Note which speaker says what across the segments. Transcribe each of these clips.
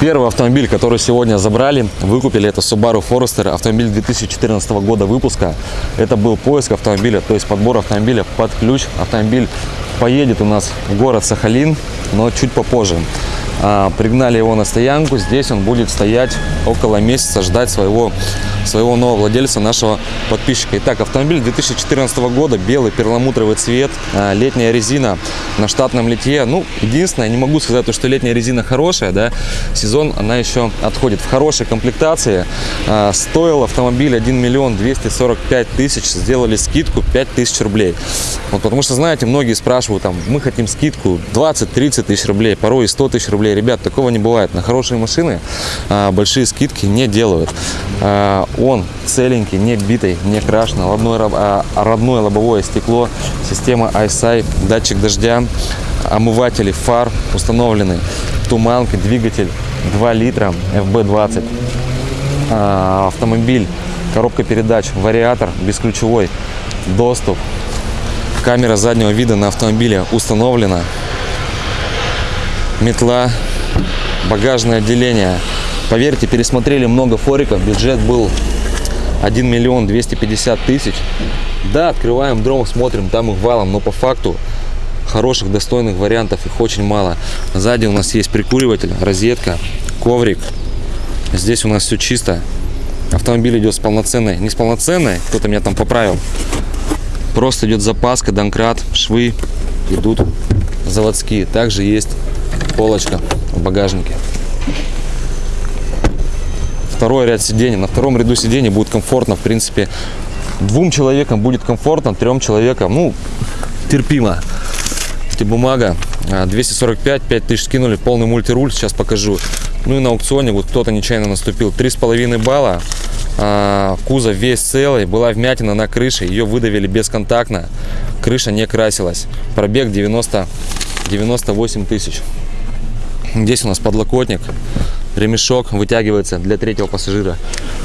Speaker 1: Первый автомобиль, который сегодня забрали, выкупили, это Subaru Forester, автомобиль 2014 года выпуска. Это был поиск автомобиля, то есть подбор автомобиля под ключ. Автомобиль поедет у нас в город Сахалин, но чуть попозже. А, пригнали его на стоянку, здесь он будет стоять около месяца, ждать своего, своего нового владельца, нашего подписчика. Итак, автомобиль 2014 года, белый перламутровый цвет, а, летняя резина на штатном литье. Ну, единственное, не могу сказать, что летняя резина хорошая, да, сезон она еще отходит в хорошей комплектации. А, стоил автомобиль 1 миллион 245 тысяч, сделали скидку 5 тысяч рублей. Вот, потому что, знаете, многие спрашивают, там, мы хотим скидку 20-30 тысяч рублей, порой и 100 тысяч рублей. Ребят, такого не бывает. На хорошие машины а, большие скидки не делают. А, он целенький, не битый, не крашеный, родное, а, родное лобовое стекло, система ISI, датчик дождя, омыватели фар установлены, туманка, двигатель 2 литра, FB20, а, автомобиль, коробка передач, вариатор, бесключевой доступ, камера заднего вида на автомобиле установлена, метла, багажное отделение. Поверьте, пересмотрели много фориков, бюджет был 1 миллион 250 тысяч. Да, открываем дром, смотрим, там их валом, но по факту хороших, достойных вариантов их очень мало. Сзади у нас есть прикуриватель, розетка, коврик. Здесь у нас все чисто. Автомобиль идет с полноценной, не с полноценной, кто-то меня там поправил. Просто идет запаска, донкрат, швы идут заводские. Также есть полочка в багажнике. Второй ряд сидений. На втором ряду сидений будет комфортно, в принципе. Двум человекам будет комфортно, трем человекам, ну, терпимо. Эти бумага 245, 5000 скинули, полный мультируль, сейчас покажу. Ну и на аукционе вот кто-то нечаянно наступил. 3,5 балла, а, кузов весь целый, была вмятина на крыше, ее выдавили бесконтактно, крыша не красилась. Пробег 90, 98 тысяч. Здесь у нас подлокотник, ремешок вытягивается для третьего пассажира.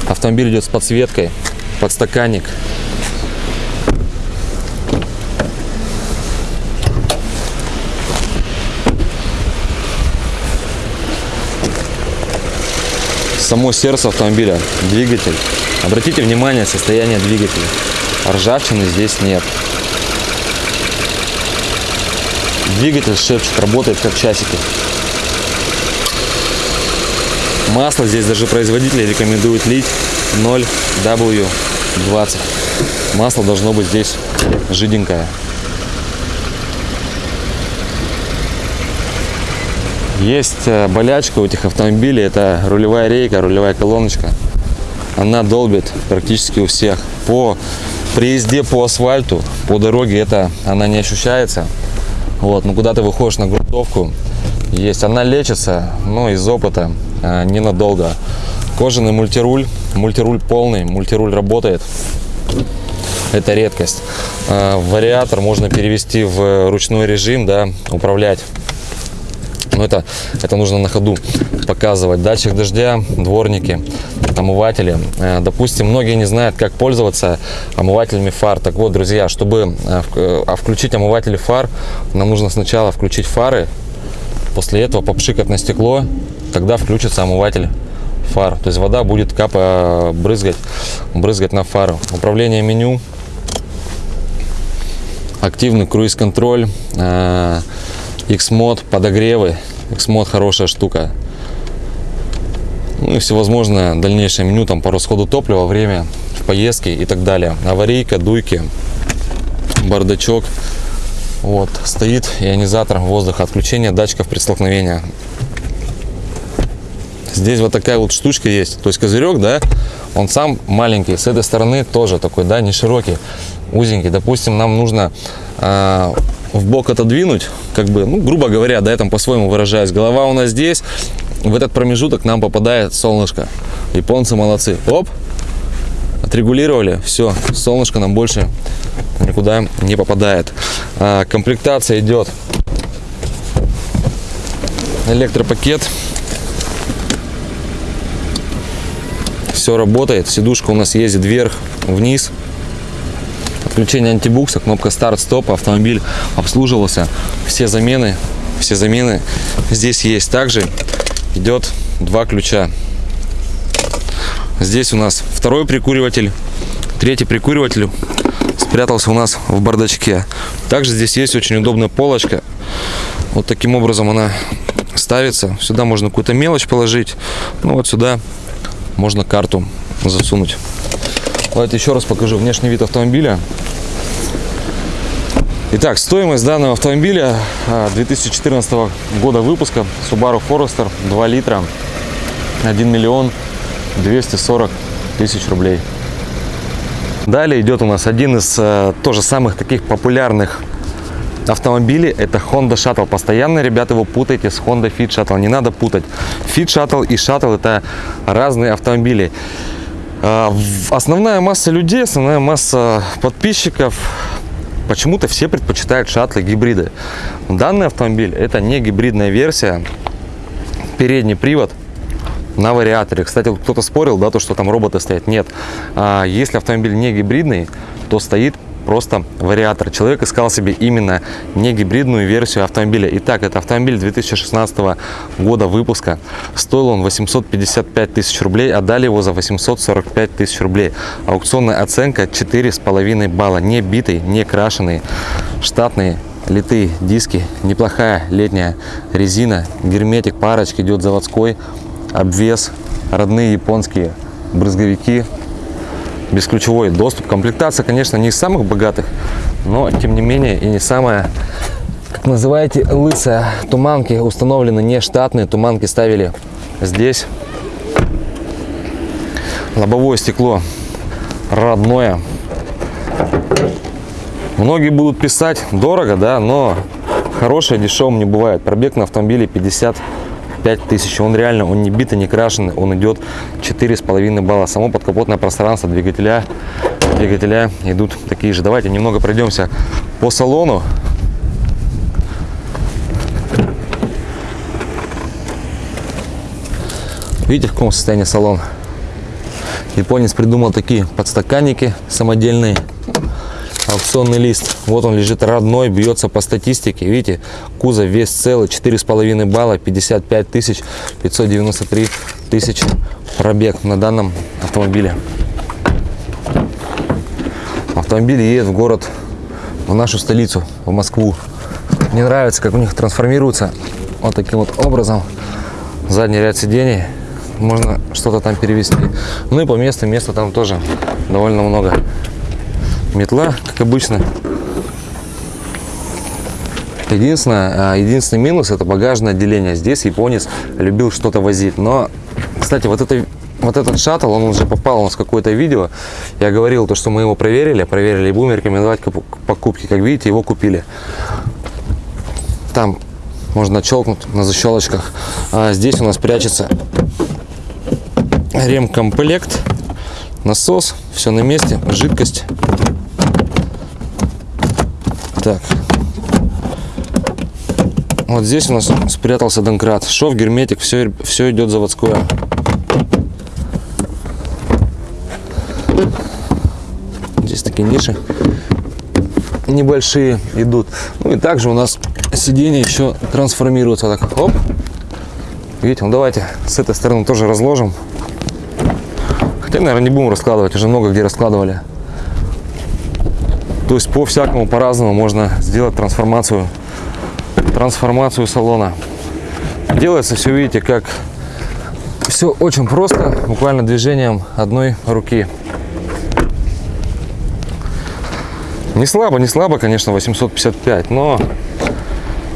Speaker 1: Автомобиль идет с подсветкой, подстаканник. Само сердце автомобиля, двигатель. Обратите внимание состояние двигателя. Ржавчины здесь нет. Двигатель шепчет, работает как часики. Масло здесь даже производитель рекомендует лить 0W20. Масло должно быть здесь жиденькое. Есть э, болячка у этих автомобилей, это рулевая рейка, рулевая колоночка. Она долбит практически у всех. По при езде по асфальту, по дороге это она не ощущается. Вот, но куда ты выходишь на грунтовку, есть. Она лечится, но из опыта ненадолго. Кожаный мультируль, мультируль полный, мультируль работает. Это редкость. А, вариатор можно перевести в ручной режим, да, управлять. Но это, это нужно на ходу показывать. Датчик дождя, дворники, омыватели. А, допустим, многие не знают, как пользоваться омывателями фар. Так вот, друзья, чтобы включить омыватели фар, нам нужно сначала включить фары, после этого попшикать на стекло тогда включится омыватель фар. То есть вода будет капа брызгать, брызгать на фару. Управление меню, активный круиз-контроль, э, X-мод, подогревы. X-мод хорошая штука. Ну и всевозможное дальнейшее меню там по расходу топлива, время в поездке и так далее. Аварийка, дуйки, бардачок. Вот, стоит ионизатор воздуха, отключение датчиков при столкновении. Здесь вот такая вот штучка есть. То есть козырек, да, он сам маленький. С этой стороны тоже такой, да, не широкий, узенький. Допустим, нам нужно э, в бок отодвинуть, как бы, ну, грубо говоря, да, я там по-своему выражаюсь. Голова у нас здесь, в этот промежуток нам попадает солнышко. Японцы молодцы. Оп, отрегулировали, все, солнышко нам больше никуда не попадает. А, комплектация идет электропакет все работает. Сидушка у нас ездит вверх, вниз. Отключение антибукса, кнопка старт-стоп, автомобиль обслуживался. Все замены, все замены здесь есть. Также идет два ключа. Здесь у нас второй прикуриватель, третий прикуриватель спрятался у нас в бардачке. Также здесь есть очень удобная полочка. Вот таким образом она ставится. Сюда можно какую-то мелочь положить. Ну вот сюда можно карту засунуть. Давайте еще раз покажу внешний вид автомобиля. Итак, стоимость данного автомобиля 2014 а, года выпуска Subaru Forester 2 литра 1 миллион 240 тысяч рублей. Далее идет у нас один из э, тоже самых таких популярных автомобилей. Это Honda Shuttle. Постоянно, ребята, его путаете с Honda Fit Shuttle. Не надо путать. Fit Shuttle и Shuttle это разные автомобили. Э, основная масса людей, основная масса подписчиков почему-то все предпочитают шаттлы гибриды. Данный автомобиль это не гибридная версия. Передний привод на вариаторе. Кстати, кто-то спорил, да, то, что там роботы стоят. Нет. А, если автомобиль не гибридный, то стоит просто вариатор. Человек искал себе именно не гибридную версию автомобиля. Итак, это автомобиль 2016 года выпуска. Стоил он 855 тысяч рублей, отдали его за 845 тысяч рублей. Аукционная оценка 4,5 балла. Не битый, не крашеный, штатные литые диски, неплохая летняя резина, герметик, парочки идет заводской, обвес, родные японские брызговики, бесключевой доступ. Комплектация, конечно, не из самых богатых, но тем не менее и не самая, как называете, лысая. Туманки установлены не штатные, туманки ставили здесь. Лобовое стекло родное. Многие будут писать дорого, да, но хорошее дешевым не бывает. Пробег на автомобиле 50 5000. Он реально, он не битый, не крашеный, он идет 4,5 балла. Само подкапотное пространство двигателя, двигателя идут такие же. Давайте немного пройдемся по салону. Видите, в каком состоянии салон? Японец придумал такие подстаканники самодельные аукционный лист. Вот он лежит родной, бьется по статистике. Видите, кузов вес целый, 4,5 балла, 55 тысяч 593 тысяч пробег на данном автомобиле. Автомобиль едет в город, в нашу столицу, в Москву. Мне нравится, как у них трансформируется вот таким вот образом. Задний ряд сидений, можно что-то там перевести. Ну и по месту, места там тоже довольно много метла, как обычно. Единственное, а, единственный минус это багажное отделение. Здесь японец любил что-то возить. Но, кстати, вот это вот этот шаттл, он уже попал у нас какое-то видео. Я говорил, то, что мы его проверили, проверили будем рекомендовать к покупке. Как видите, его купили. Там можно щелкнуть на защелочках. А здесь у нас прячется ремкомплект, насос, все на месте, жидкость. Так. Вот здесь у нас спрятался донкрат. Шов, герметик, все, все идет заводское. Здесь такие ниши небольшие идут. Ну и также у нас сиденье еще трансформируется. Так, оп. Видите, ну давайте с этой стороны тоже разложим. Хотя, наверное, не будем раскладывать, уже много где раскладывали. То есть по всякому по-разному можно сделать трансформацию, трансформацию салона. Делается все, видите, как все очень просто, буквально движением одной руки. Не слабо, не слабо, конечно, 855, но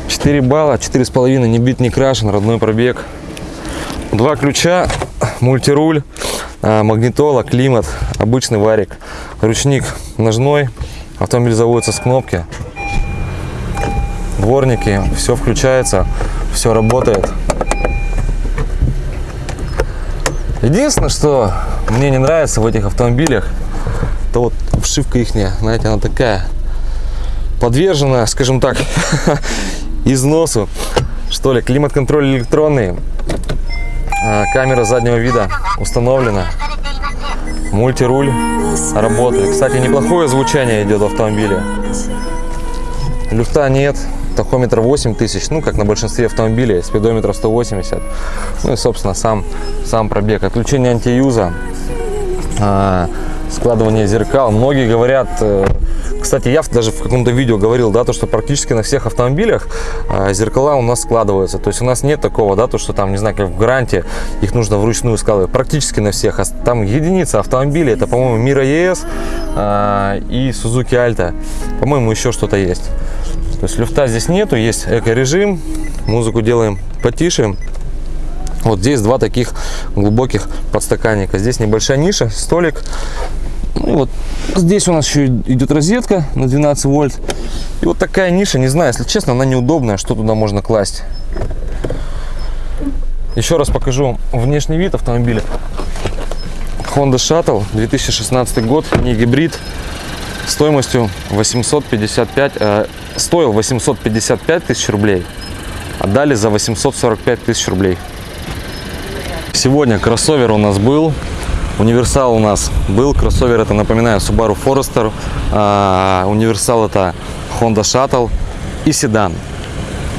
Speaker 1: 4 балла, 4,5, не бит, не крашен, родной пробег. Два ключа, мультируль, а, магнитола, климат, обычный варик, ручник ножной, Автомобиль заводится с кнопки. Дворники, все включается, все работает. Единственное, что мне не нравится в этих автомобилях, то вот обшивка их, знаете, она такая подвержена, скажем так, износу. Что ли, климат-контроль электронный, а, камера заднего вида установлена, мультируль работает. Кстати, неплохое звучание идет в автомобиле. Люфта нет, тахометр 8000, ну, как на большинстве автомобилей, спидометр 180. Ну и, собственно, сам, сам пробег. Отключение антиюза, а, складывание зеркал. Многие говорят, э, кстати, я даже в каком-то видео говорил, да, то, что практически на всех автомобилях а, зеркала у нас складываются. То есть у нас нет такого, да, то, что там, не знаю, как в Гранте, их нужно вручную складывать. Практически на всех. Там единица автомобилей, это, по-моему, Мира ЕС а, и Suzuki Alta. По-моему, еще что-то есть. То есть люфта здесь нету, есть эко-режим. Музыку делаем потише. Вот здесь два таких глубоких подстаканника. Здесь небольшая ниша, столик. Ну, вот здесь у нас еще идет розетка на 12 вольт. И вот такая ниша, не знаю, если честно, она неудобная, что туда можно класть. Еще раз покажу внешний вид автомобиля. Honda Shuttle, 2016 год, не гибрид, стоимостью 855, э, стоил 855 тысяч рублей, отдали за 845 тысяч рублей. Сегодня кроссовер у нас был, универсал у нас был, кроссовер это, напоминаю, Subaru Forester, а, универсал это Honda Shuttle и седан.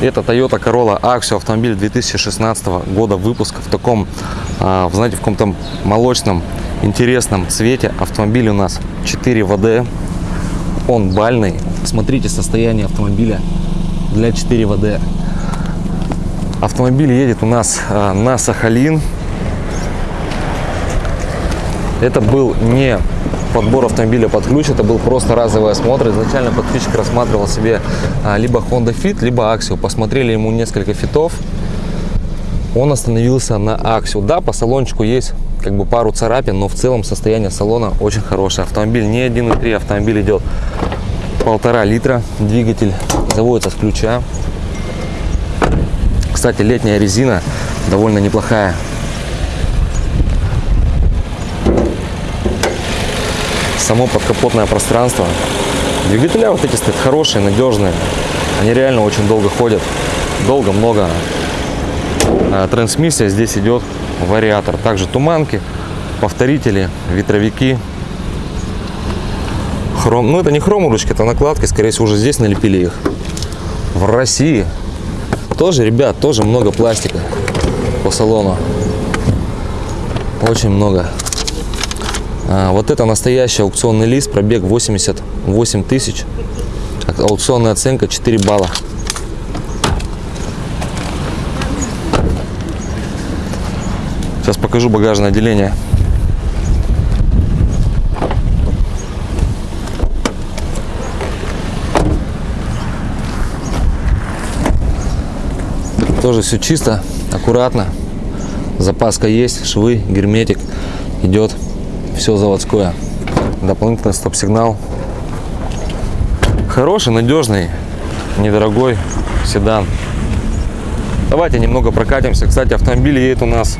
Speaker 1: Это Toyota Corolla Axio автомобиль 2016 года выпуска в таком, а, знаете, в каком-то молочном интересном цвете. Автомобиль у нас 4 ВД, он бальный. Смотрите состояние автомобиля для 4 ВД. Автомобиль едет у нас а, на Сахалин. Это был не подбор автомобиля под ключ, это был просто разовый осмотр. Изначально подписчик рассматривал себе а, либо Honda Fit, либо Axio. Посмотрели ему несколько фитов. Он остановился на Axio. Да, по салончику есть как бы пару царапин, но в целом состояние салона очень хорошее. Автомобиль не 1.3, автомобиль идет полтора литра. Двигатель заводится с ключа. Кстати, летняя резина довольно неплохая. Само подкапотное пространство. Двигателя вот эти стоят хорошие, надежные. Они реально очень долго ходят. Долго, много. А, трансмиссия здесь идет вариатор. Также туманки, повторители, ветровики. Хром. Ну это не хромурочки, это накладки. Скорее всего уже здесь налепили их. В России тоже, ребят, тоже много пластика по салону. Очень много. А, вот это настоящий аукционный лист, пробег 88 тысяч. Аукционная оценка 4 балла. Сейчас покажу багажное отделение. Тоже все чисто, аккуратно. Запаска есть, швы, герметик идет все заводское. Дополнительный стоп-сигнал. Хороший, надежный, недорогой седан. Давайте немного прокатимся. Кстати, автомобиль едет у нас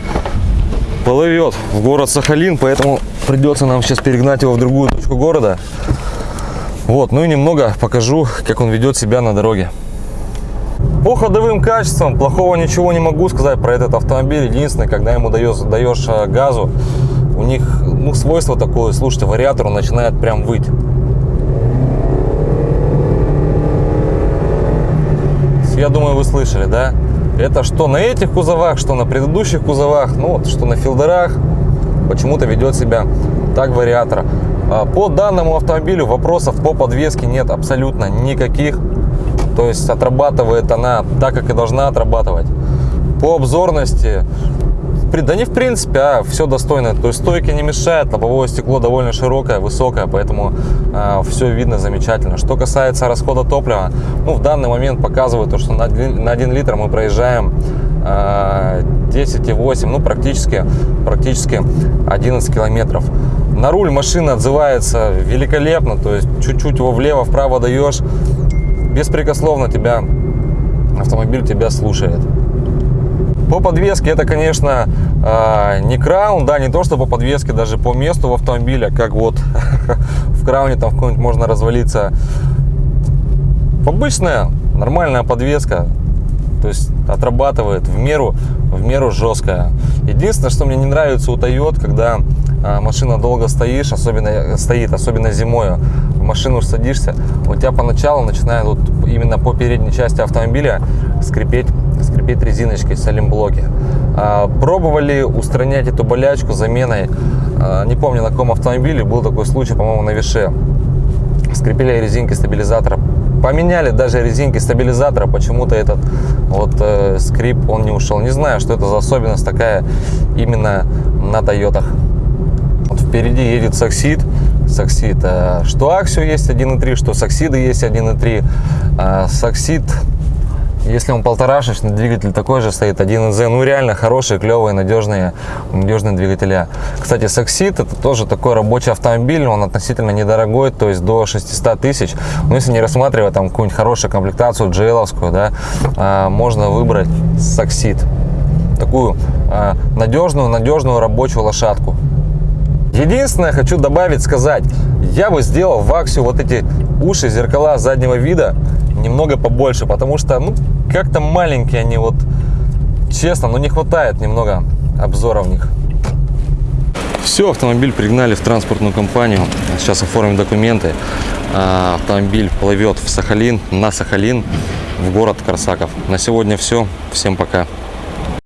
Speaker 1: плывет в город Сахалин, поэтому придется нам сейчас перегнать его в другую точку города. Вот, ну и немного покажу, как он ведет себя на дороге. По ходовым качествам плохого ничего не могу сказать про этот автомобиль. Единственное, когда ему даешь, даешь э, газу, у них ну, свойство такое, слушайте, вариатор начинает прям выть. Я думаю, вы слышали, да? Это что на этих кузовах, что на предыдущих кузовах, ну вот, что на филдерах, почему-то ведет себя так вариатор. А по данному автомобилю вопросов по подвеске нет абсолютно никаких. То есть отрабатывает она так, как и должна отрабатывать. По обзорности да не в принципе, а все достойно. То есть стойки не мешают, лобовое стекло довольно широкое, высокое, поэтому э, а, все видно замечательно. Что касается расхода топлива, ну в данный момент показывает то, что на 1, на 1 литр мы проезжаем э, а, 10,8, ну практически, практически 11 километров. На руль машина отзывается великолепно, то есть чуть-чуть его влево-вправо даешь, беспрекословно тебя, автомобиль тебя слушает. По подвеске это, конечно, а, не краун, да, не то, что по подвеске, даже по месту в автомобиле, как вот в крауне там в какой-нибудь можно развалиться. Обычная, нормальная подвеска, то есть отрабатывает в меру, в меру жесткая. Единственное, что мне не нравится у Toyota, когда а, машина долго стоишь, особенно стоит, особенно зимой. В машину садишься, у тебя поначалу начинает вот именно по передней части автомобиля скрипеть, скрипеть резиночки, салимблоки. А, Пробовали устранять эту болячку заменой, а, не помню на каком автомобиле, был такой случай, по-моему, на Више. Скрепили резинки стабилизатора. Поменяли даже резинки стабилизатора, почему-то этот вот э, скрип он не ушел. Не знаю, что это за особенность такая именно на Тойотах. Вот впереди едет Саксид. Саксид, э, что Аксио есть 1.3, что Саксиды есть 1.3. Э, Саксид если он полторашечный, двигатель такой же стоит, 1Z, ну реально хорошие, клевые, надежные, надежные двигателя. Кстати, Саксид это тоже такой рабочий автомобиль, он относительно недорогой, то есть до 600 тысяч. Но если не рассматривать там какую-нибудь хорошую комплектацию, джейловскую, да, а, можно выбрать Саксид. Такую а, надежную, надежную рабочую лошадку. Единственное, хочу добавить, сказать, я бы сделал в Аксию вот эти уши, зеркала заднего вида немного побольше, потому что, ну, как-то маленькие они, вот, честно, ну, не хватает немного обзора в них. Все, автомобиль пригнали в транспортную компанию, сейчас оформим документы. А, Автомобиль плывет в Сахалин, на Сахалин, в город Корсаков. На сегодня все, всем пока.